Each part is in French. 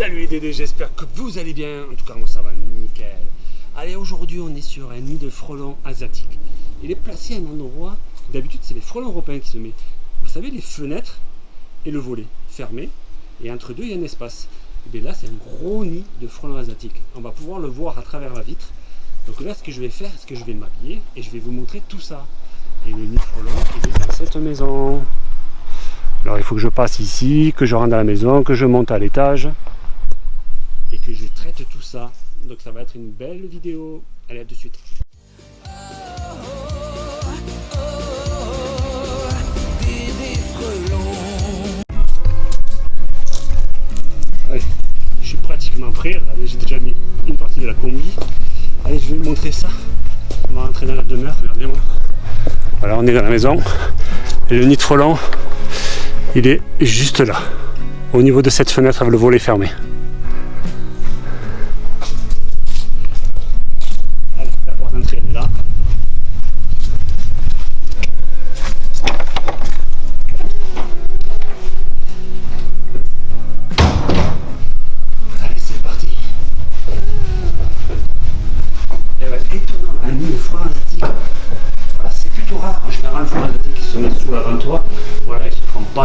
Salut les Dédés, j'espère que vous allez bien. En tout cas, moi ça va nickel. Allez, aujourd'hui on est sur un nid de frelons asiatiques. Il est placé à un endroit, d'habitude c'est les frelons européens qui se mettent. Vous savez, les fenêtres et le volet fermé, et entre deux il y a un espace. Et bien là c'est un gros nid de frelons asiatiques. On va pouvoir le voir à travers la vitre. Donc là ce que je vais faire, c'est que je vais m'habiller et je vais vous montrer tout ça. Et le nid de frelons il est dans cette maison. Alors il faut que je passe ici, que je rentre dans la maison, que je monte à l'étage je traite tout ça. Donc ça va être une belle vidéo. Allez à de suite. Allez, je suis pratiquement prêt. J'ai déjà mis une partie de la combi. Allez, je vais vous montrer ça. On va rentrer dans la demeure. Regardez-moi. Voilà, on est dans la maison. Et le frelons, il est juste là, au niveau de cette fenêtre avec le volet fermé.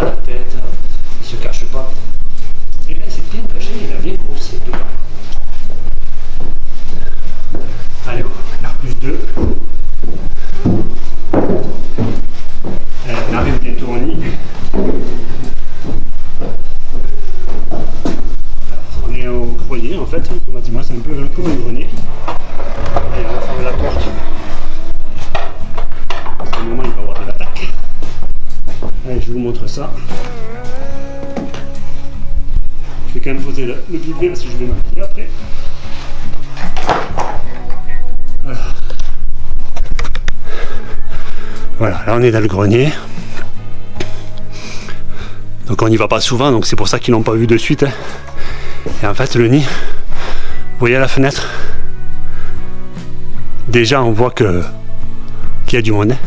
Il vous montre ça. Je vais quand même poser le, le parce que je vais m'habiller après. Voilà. Voilà, là on est dans le grenier. Donc on n'y va pas souvent, donc c'est pour ça qu'ils n'ont pas vu de suite. hein. Et en fait le nid, vous voyez à la fenêtre Déjà on voit que qu'il y a du monde. hein.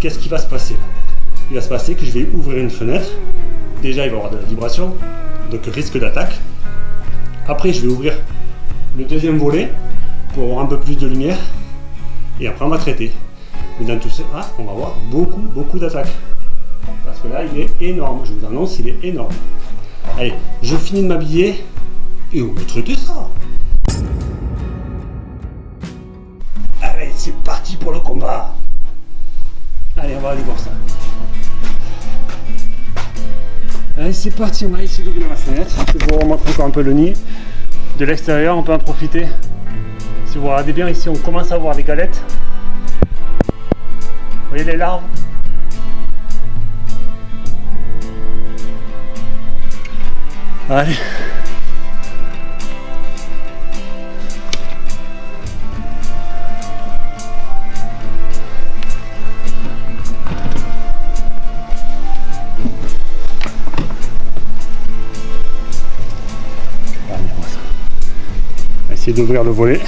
Qu'est-ce qui va se passer Il va se passer que je vais ouvrir une fenêtre. Déjà, il va y avoir de la vibration, donc risque d'attaque. Après, je vais ouvrir le deuxième volet pour avoir un peu plus de lumière. Et après, on va traiter. Mais dans tout ça, on va avoir beaucoup, beaucoup d'attaques. Parce que là, il est énorme. Je vous annonce, il est énorme. Allez, je finis de m'habiller et on va traiter ça. Allez, c'est parti pour le combat. Allez, on va aller voir ça. Allez, c'est parti, on va essayer d'ouvrir la fenêtre. Je vous remontre encore un peu le nid. De l'extérieur, on peut en profiter. Si vous regardez bien ici, on commence à voir les galettes. Vous voyez les larves? Allez. D'ouvrir le volet.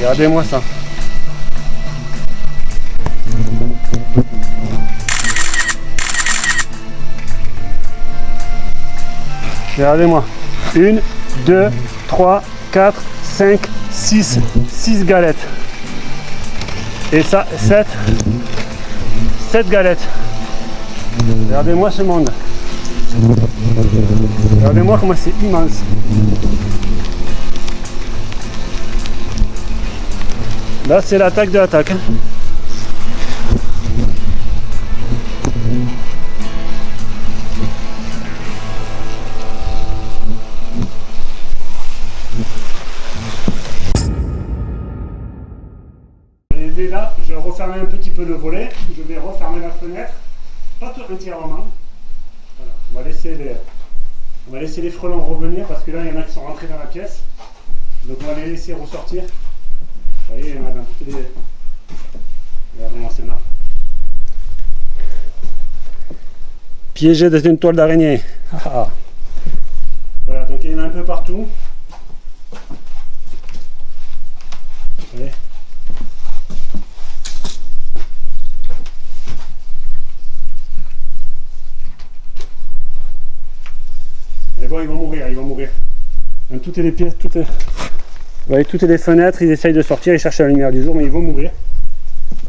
Regardez-moi ça. Regardez-moi. Une, deux, trois, quatre, cinq, six, six galettes. Et ça, sept, sept galettes. Regardez-moi ce monde. Regardez-moi comment c'est immense. Là, c'est l'attaque de l'attaque. là, je vais refermer un petit peu le volet. Je vais refermer la fenêtre. Pas tout entièrement. On va laisser les, on va laisser les frelons revenir parce que là, il y en a qui sont rentrés dans la pièce. Donc on va les laisser ressortir. Vous voyez, il y en a dans toutes les... Là. Piégé dans une toile d'araignée. Ah. Voilà, donc il y en a un peu partout. Vous voyez Mais bon, ils vont mourir, ils vont mourir. Dans toutes les pièces, toutes les... Vous voyez, toutes les fenêtres, ils essayent de sortir, ils cherchent la lumière du jour, mais ils vont mourir.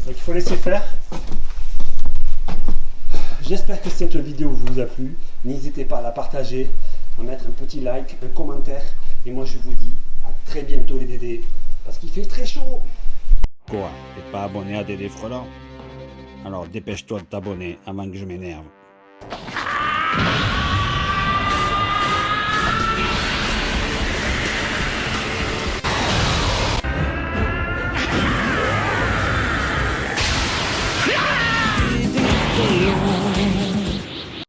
Donc il faut laisser faire. J'espère que cette vidéo vous a plu. N'hésitez pas à la partager, à mettre un petit like, un commentaire. Et moi je vous dis à très bientôt les dédés, parce qu'il fait très chaud. Quoi T'es pas abonné à Dédé Frelon Alors dépêche-toi de t'abonner avant que je m'énerve.